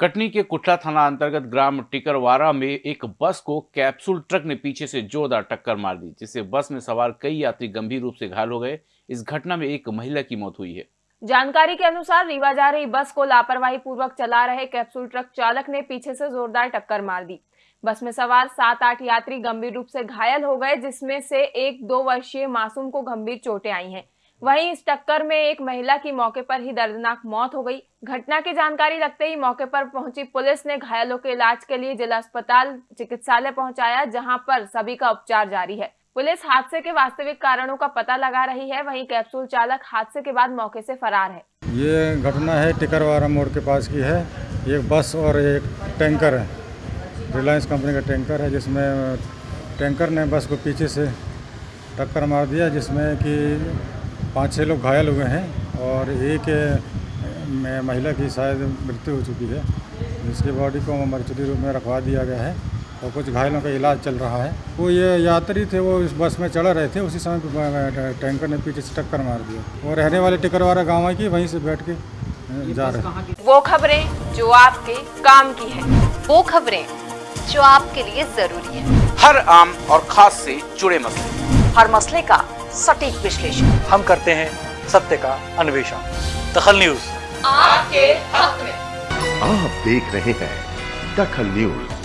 कटनी के कुटला थाना अंतर्गत ग्राम टिकरवारा में एक बस को कैप्सूल ट्रक ने पीछे से जोरदार टक्कर मार दी, जिससे बस में सवार कई यात्री गंभीर रूप से घायल हो गए। इस घटना में एक महिला की मौत हुई है। जानकारी के अनुसार रीवा जा रही बस को लापरवाही पूर्वक चला रहे कैप्सूल ट्रक चालक ने पीछे से जोरदार टक्कर मार दी। बस में सवार सात आठ यात्री गंभीर रूप से घायल हो गए, जिसमें से एक दो वर्षीय मासूम को गंभीर चोटें आई हैं। वहीं इस टक्कर में एक महिला की मौके पर ही दर्दनाक मौत हो गई। घटना की जानकारी लगते ही मौके पर पहुँची पुलिस ने घायलों के इलाज के लिए जिला अस्पताल चिकित्सालय पहुँचाया, जहाँ पर सभी का उपचार जारी है। पुलिस हादसे के वास्तविक कारणों का पता लगा रही है। वहीं कैप्सूल चालक हादसे के बाद मौके से फरार है। ये घटना है टिकरवारा मोड़ के पास की है। एक बस और एक टैंकर है। रिलायंस कंपनी का टैंकर है, जिसमें टैंकर ने बस को पीछे से टक्कर मार दिया, जिसमें कि पाँच छः लोग घायल हुए हैं और एक में महिला की शायद मृत्यु हो चुकी है। जिसकी बॉडी को मर्चरी रूप में रखवा दिया गया है और कुछ घायलों का इलाज चल रहा है। वो ये यात्री थे वो इस बस में चढ़ रहे थे उसी समय टैंकर ने पीछे से टक्कर मार दिया। वो रहने वाले टिकरवारा गाँव की वहीं से बैठ के जा रहे वो खबरें जो आपके काम की है। वो खबरें जो आपके लिए ज़रूरी है। हर आम और खास से जुड़े मसले। हर मसले का सटीक विश्लेषण। हम करते हैं सत्य का अन्वेषण। दखल न्यूज़। आपके हक में। आप देख रहे हैं दखल न्यूज़।